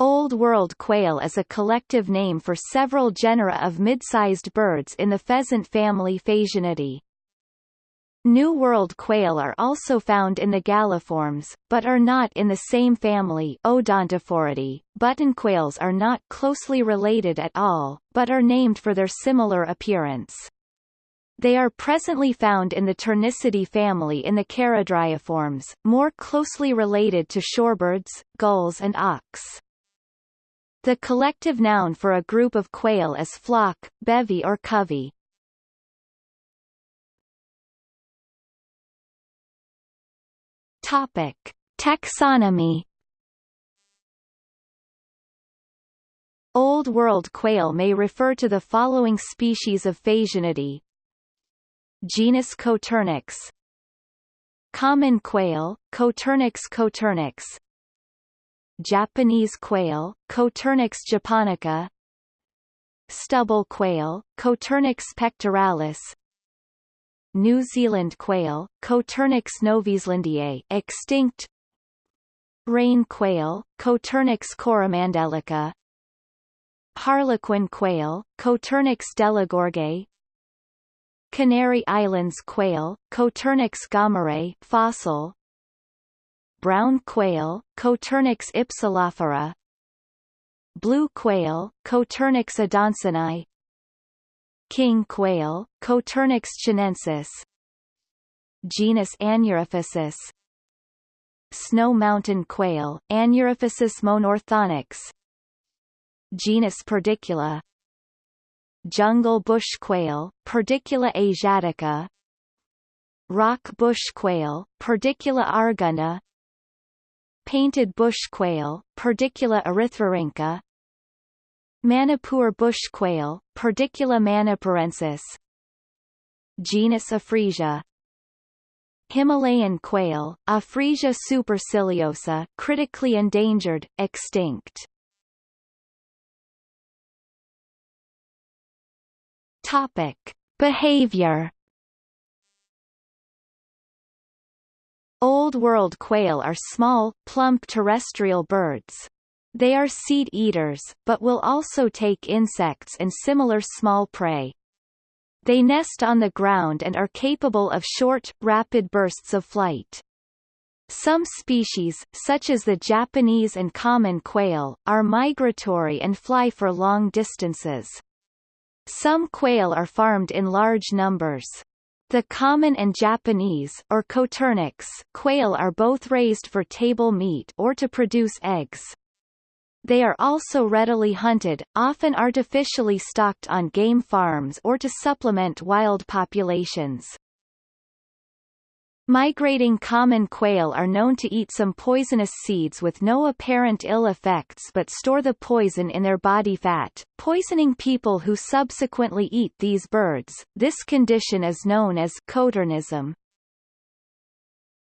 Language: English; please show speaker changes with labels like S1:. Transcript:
S1: Old World quail is a collective name for several genera of mid-sized birds in the pheasant family Phasianidae. New World quail are also found in the galliforms, but are not in the same family Odontophoridae. Button quails are not closely related at all, but are named for their similar appearance. They are presently found in the Turnicidae family in the Charadriiformes, more closely related to shorebirds, gulls and auks. The collective noun for a group of quail is flock, bevy or covey. Topic: Taxonomy Old World quail may refer to the following species of Phasianidae. Genus Coturnix Common quail, Coturnix coturnix Japanese quail, Coturnix japonica. Stubble quail, Coturnix pectoralis. New Zealand quail, Coturnix novaezelandiae extinct. Rain quail, Coturnix coromandelica. Harlequin quail, Coturnix delagorgae Canary Islands quail, Coturnix gomerae fossil brown quail, Coturnix ypsilophora. Blue quail, Coturnix adansonii king quail, Coturnix chinensis. Genus Anurophasis snow mountain quail, Anurophasis monorthonyx genus Perdicula jungle bush quail, Perdicula asiatica. Rock bush quail, Perdicula arguna painted bush quail, Perdicula erythrorhyncha Manipur bush quail, Perdicula manipurensis Genus Ophrysia Himalayan quail, Ophrysia superciliosa critically endangered, extinct. Topic: Behavior Old World quail are small, plump terrestrial birds. They are seed eaters, but will also take insects and similar small prey. They nest on the ground and are capable of short, rapid bursts of flight. Some species, such as the Japanese and common quail, are migratory and fly for long distances. Some quail are farmed in large numbers. The common and Japanese or Coturnix quail are both raised for table meat or to produce eggs. They are also readily hunted, often artificially stocked on game farms or to supplement wild populations. Migrating common quail are known to eat some poisonous seeds with no apparent ill effects but store the poison in their body fat, poisoning people who subsequently eat these birds. This condition is known as coturnism.